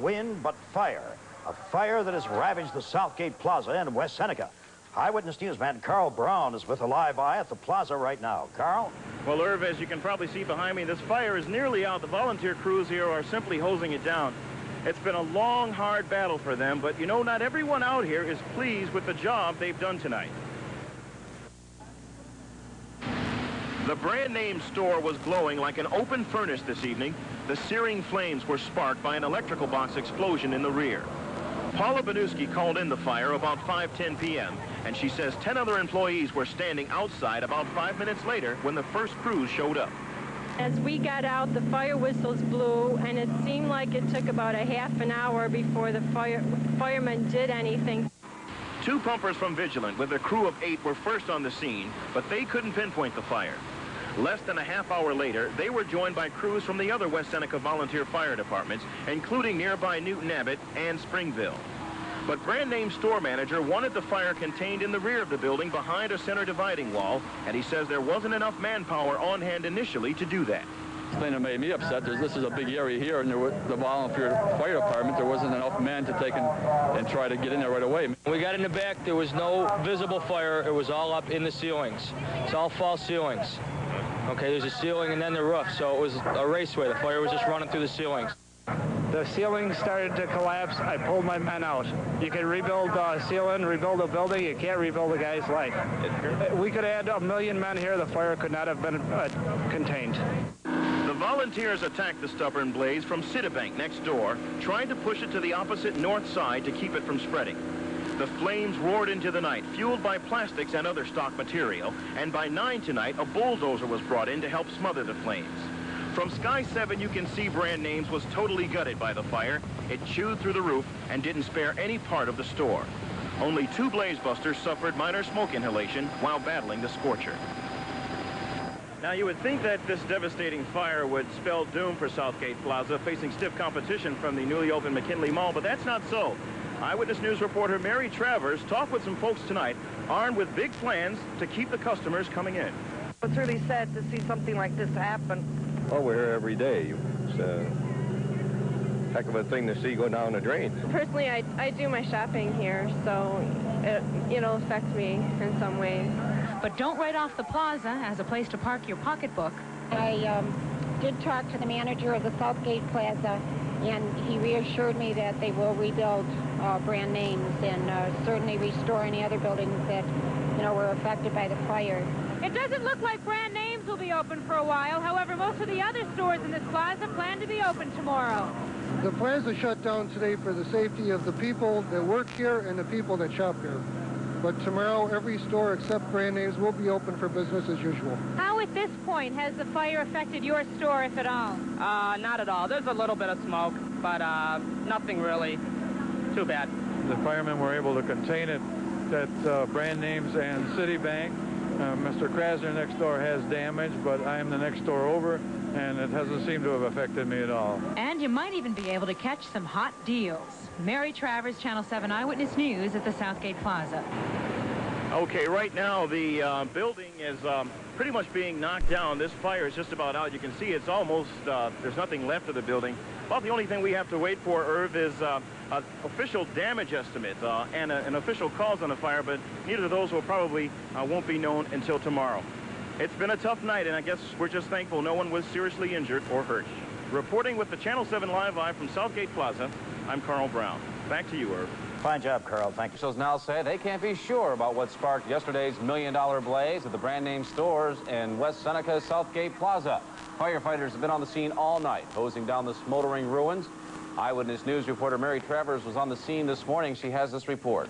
Wind, but fire. A fire that has ravaged the Southgate Plaza in West Seneca. Eyewitness Newsman Carl Brown is with a live eye at the plaza right now. Carl? Well, Irv, as you can probably see behind me, this fire is nearly out. The volunteer crews here are simply hosing it down. It's been a long, hard battle for them, but you know, not everyone out here is pleased with the job they've done tonight. The brand name store was glowing like an open furnace this evening. The searing flames were sparked by an electrical box explosion in the rear. Paula Banuski called in the fire about 5.10 p.m., and she says 10 other employees were standing outside about five minutes later when the first crews showed up. As we got out, the fire whistles blew, and it seemed like it took about a half an hour before the fire firemen did anything. Two pumpers from Vigilant with a crew of eight were first on the scene, but they couldn't pinpoint the fire. Less than a half hour later, they were joined by crews from the other West Seneca volunteer fire departments, including nearby Newton Abbott and Springville. But brand name store manager wanted the fire contained in the rear of the building behind a center dividing wall, and he says there wasn't enough manpower on hand initially to do that. The thing that made me upset is this is a big area here, and there was the volunteer fire department, there wasn't enough men to take and, and try to get in there right away. We got in the back, there was no visible fire. It was all up in the ceilings. It's all false ceilings. Okay, there's a ceiling and then the roof, so it was a raceway. The fire was just running through the ceilings. The ceiling started to collapse. I pulled my men out. You can rebuild a ceiling, rebuild a building. You can't rebuild a guy's life. We could add a million men here. The fire could not have been uh, contained. Volunteers attacked the stubborn blaze from Citibank next door, trying to push it to the opposite north side to keep it from spreading. The flames roared into the night, fueled by plastics and other stock material, and by 9 tonight, a bulldozer was brought in to help smother the flames. From Sky 7, you can see brand names was totally gutted by the fire. It chewed through the roof and didn't spare any part of the store. Only two blaze busters suffered minor smoke inhalation while battling the scorcher. Now, you would think that this devastating fire would spell doom for Southgate Plaza, facing stiff competition from the newly opened McKinley Mall, but that's not so. Eyewitness News reporter Mary Travers talked with some folks tonight, armed with big plans to keep the customers coming in. It's really sad to see something like this happen. Well, we're here every day. It's a heck of a thing to see go down the drain. Personally, I, I do my shopping here, so it, it'll affect me in some ways. But don't write off the plaza as a place to park your pocketbook. I um, did talk to the manager of the Southgate Plaza, and he reassured me that they will rebuild uh, brand names and uh, certainly restore any other buildings that, you know, were affected by the fire. It doesn't look like brand names will be open for a while. However, most of the other stores in this plaza plan to be open tomorrow. The plaza shut down today for the safety of the people that work here and the people that shop here. But tomorrow, every store except brand names will be open for business as usual. How at this point has the fire affected your store, if at all? Uh, not at all. There's a little bit of smoke, but uh, nothing really too bad. The firemen were able to contain it at uh, brand names and Citibank. Uh, Mr. Krasner next door has damage, but I am the next door over, and it hasn't seemed to have affected me at all. And you might even be able to catch some hot deals. Mary Travers, Channel 7 Eyewitness News at the Southgate Plaza. Okay, right now the uh, building is um, pretty much being knocked down. This fire is just about out. You can see it's almost, uh, there's nothing left of the building. Well, the only thing we have to wait for, Irv, is uh, an official damage estimate uh, and a, an official cause on the fire, but neither of those will probably uh, won't be known until tomorrow. It's been a tough night, and I guess we're just thankful no one was seriously injured or hurt. Reporting with the Channel 7 Live Eye from Southgate Plaza, I'm Carl Brown. Back to you, Irv. Fine job, Carl. Thank you. Officials now say they can't be sure about what sparked yesterday's million-dollar blaze at the brand name stores in West Seneca's Southgate Plaza. Firefighters have been on the scene all night, hosing down the smoldering ruins. Eyewitness News reporter Mary Travers was on the scene this morning. She has this report.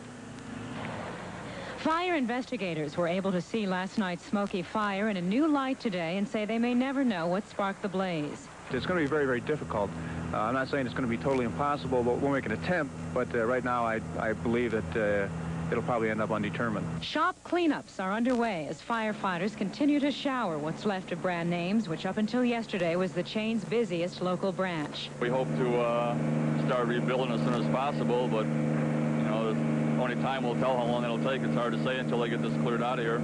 Fire investigators were able to see last night's smoky fire in a new light today and say they may never know what sparked the blaze. It's going to be very, very difficult. Uh, I'm not saying it's going to be totally impossible, but we'll make an attempt. But uh, right now, I, I believe that uh, it'll probably end up undetermined. Shop cleanups are underway as firefighters continue to shower what's left of brand names, which up until yesterday was the chain's busiest local branch. We hope to uh, start rebuilding as soon as possible, but, you only Only time will tell how long it'll take. It's hard to say until they get this cleared out of here.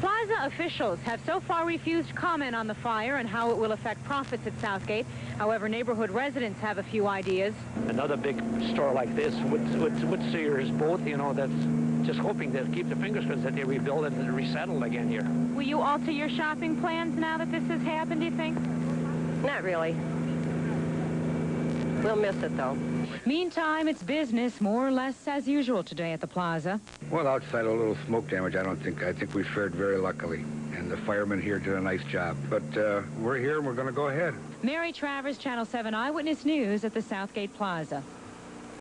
Plaza officials have so far refused comment on the fire and how it will affect profits at Southgate. However, neighborhood residents have a few ideas. Another big store like this with, with, with Sears both, you know, that's just hoping to keep the fingers crossed that they rebuild it and resettle again here. Will you alter your shopping plans now that this has happened, do you think? Not really. We'll miss it, though. Meantime, it's business more or less as usual today at the plaza. Well, outside a little smoke damage, I don't think. I think we fared very luckily. And the firemen here did a nice job. But uh, we're here and we're going to go ahead. Mary Travers, Channel 7 Eyewitness News at the Southgate Plaza.